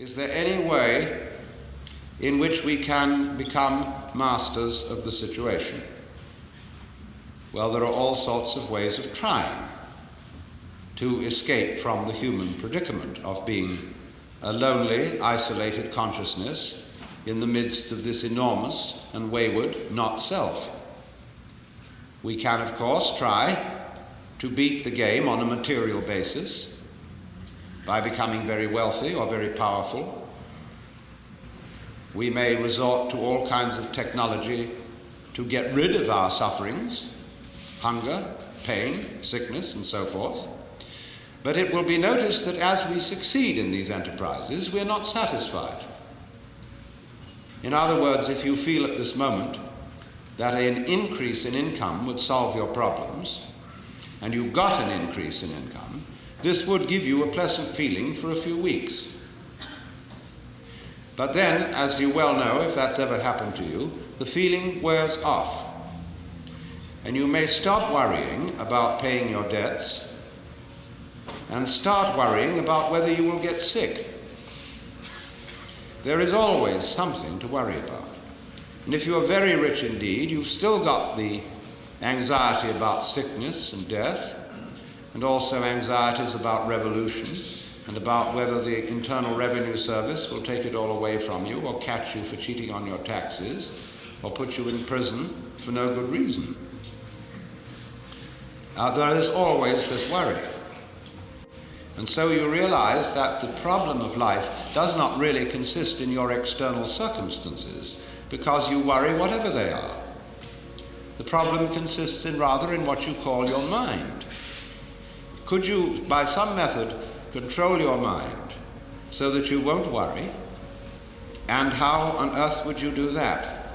Is there any way in which we can become masters of the situation? Well, there are all sorts of ways of trying to escape from the human predicament of being a lonely, isolated consciousness in the midst of this enormous and wayward not self. We can, of course, try to beat the game on a material basis by becoming very wealthy or very powerful. We may resort to all kinds of technology to get rid of our sufferings, hunger, pain, sickness, and so forth. But it will be noticed that as we succeed in these enterprises, we're not satisfied. In other words, if you feel at this moment that an increase in income would solve your problems, and you got an increase in income, this would give you a pleasant feeling for a few weeks. But then, as you well know, if that's ever happened to you, the feeling wears off. And you may stop worrying about paying your debts and start worrying about whether you will get sick. There is always something to worry about. And if you are very rich indeed, you've still got the anxiety about sickness and death, and also anxieties about revolution and about whether the Internal Revenue Service will take it all away from you or catch you for cheating on your taxes or put you in prison for no good reason. Uh, there is always this worry. And so you realize that the problem of life does not really consist in your external circumstances because you worry whatever they are. The problem consists in rather in what you call your mind. Could you, by some method, control your mind so that you won't worry? And how on earth would you do that?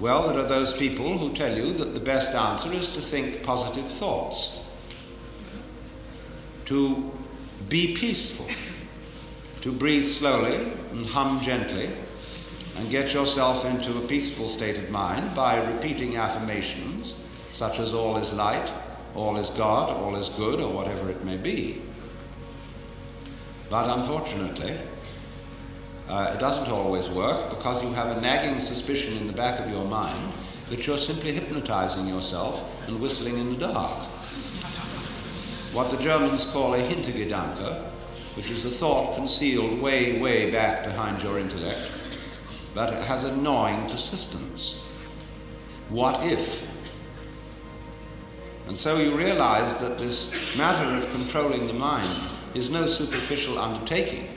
Well, there are those people who tell you that the best answer is to think positive thoughts, to be peaceful, to breathe slowly and hum gently, and get yourself into a peaceful state of mind by repeating affirmations such as all is light, all is God, all is good, or whatever it may be. But unfortunately, uh, it doesn't always work because you have a nagging suspicion in the back of your mind that you're simply hypnotizing yourself and whistling in the dark. What the Germans call a Hintergedanke, which is a thought concealed way, way back behind your intellect, but it has a gnawing persistence. What if? And so you realize that this matter of controlling the mind is no superficial undertaking,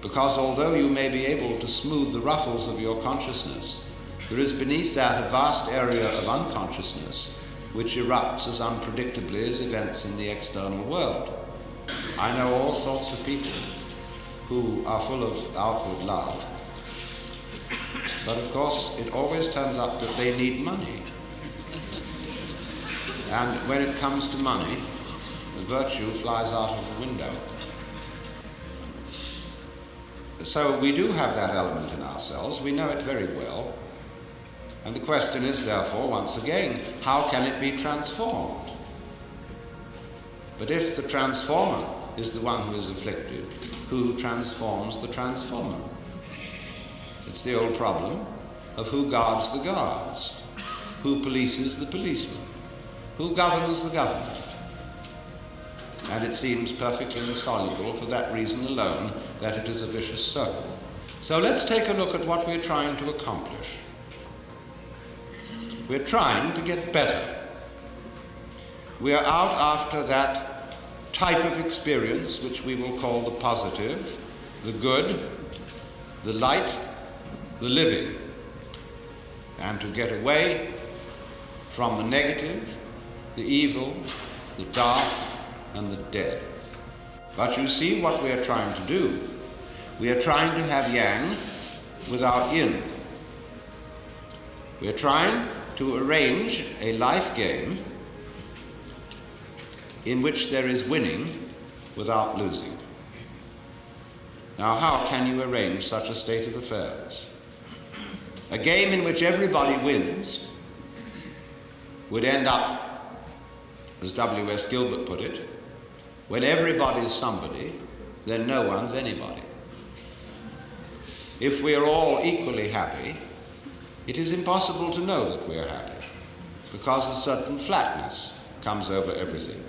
because although you may be able to smooth the ruffles of your consciousness, there is beneath that a vast area of unconsciousness which erupts as unpredictably as events in the external world. I know all sorts of people who are full of outward love, but of course, it always turns up that they need money. And when it comes to money, the virtue flies out of the window. So we do have that element in ourselves, we know it very well. And the question is, therefore, once again, how can it be transformed? But if the transformer is the one who is afflicted, who transforms the transformer? It's the old problem of who guards the guards, who polices the policeman, who governs the government. And it seems perfectly insoluble for that reason alone that it is a vicious circle. So let's take a look at what we're trying to accomplish. We're trying to get better. We are out after that type of experience which we will call the positive, the good, the light, the living, and to get away from the negative, the evil, the dark, and the dead. But you see what we are trying to do. We are trying to have yang without yin. We are trying to arrange a life game in which there is winning without losing. Now, how can you arrange such a state of affairs? A game in which everybody wins would end up, as W.S. Gilbert put it, when everybody's somebody then no one's anybody. If we are all equally happy, it is impossible to know that we're happy because a certain flatness comes over everything.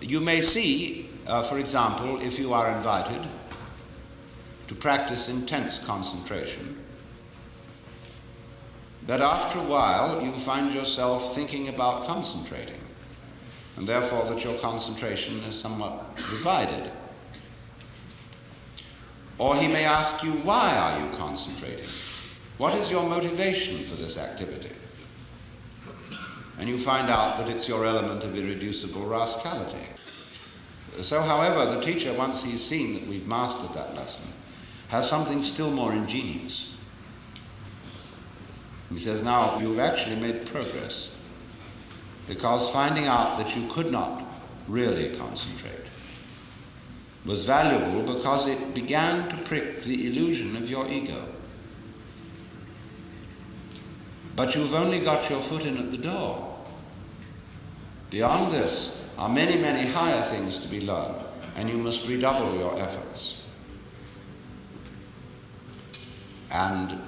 You may see, uh, for example, if you are invited to practice intense concentration, that after a while you find yourself thinking about concentrating, and therefore that your concentration is somewhat divided. Or he may ask you, why are you concentrating? What is your motivation for this activity? And you find out that it's your element of irreducible rascality. So, however, the teacher, once he's seen that we've mastered that lesson, has something still more ingenious. He says, Now, you've actually made progress because finding out that you could not really concentrate was valuable because it began to prick the illusion of your ego. But you've only got your foot in at the door. Beyond this are many, many higher things to be learned, and you must redouble your efforts. And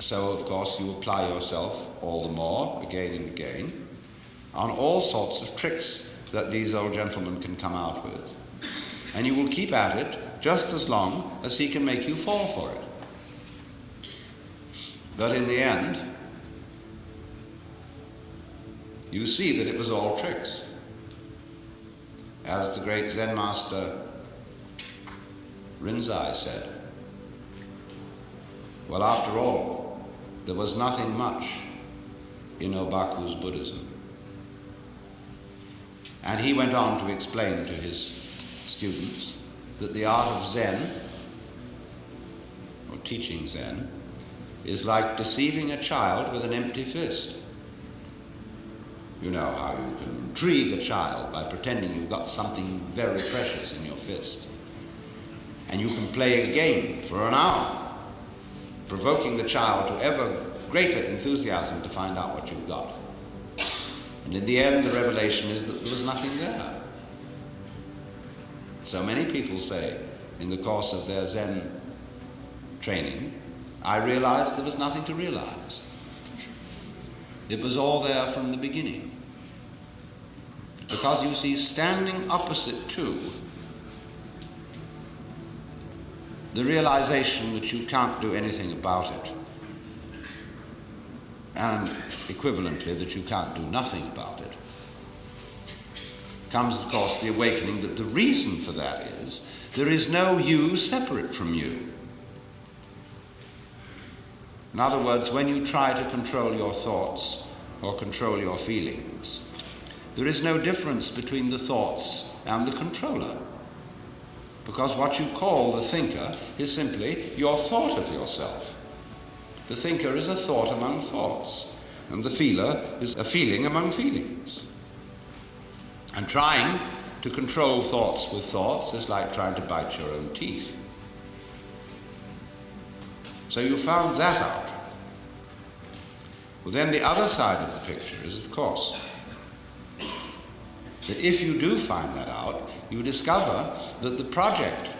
so, of course, you apply yourself all the more, again and again, on all sorts of tricks that these old gentlemen can come out with. And you will keep at it just as long as he can make you fall for it. But in the end, you see that it was all tricks. As the great Zen master Rinzai said, well, after all, there was nothing much in Obaku's Buddhism. And he went on to explain to his students that the art of Zen, or teaching Zen, is like deceiving a child with an empty fist. You know how you can intrigue a child by pretending you've got something very precious in your fist. And you can play a game for an hour, provoking the child to ever greater enthusiasm to find out what you've got. And in the end, the revelation is that there was nothing there. So many people say in the course of their Zen training, I realized there was nothing to realize. It was all there from the beginning. Because you see, standing opposite to the realization that you can't do anything about it, and equivalently that you can't do nothing about it, comes, of course, the awakening that the reason for that is there is no you separate from you. In other words, when you try to control your thoughts or control your feelings, there is no difference between the thoughts and the controller. Because what you call the thinker is simply your thought of yourself. The thinker is a thought among thoughts, and the feeler is a feeling among feelings. And trying to control thoughts with thoughts is like trying to bite your own teeth. So you found that out. Well, then the other side of the picture is, of course, that if you do find that out, you discover that the project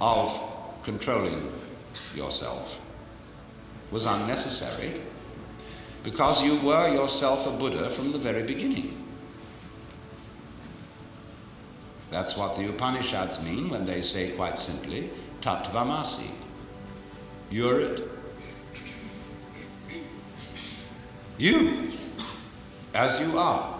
of controlling yourself was unnecessary because you were yourself a Buddha from the very beginning. That's what the Upanishads mean when they say quite simply, Tattvamasi. You're it. You, as you are.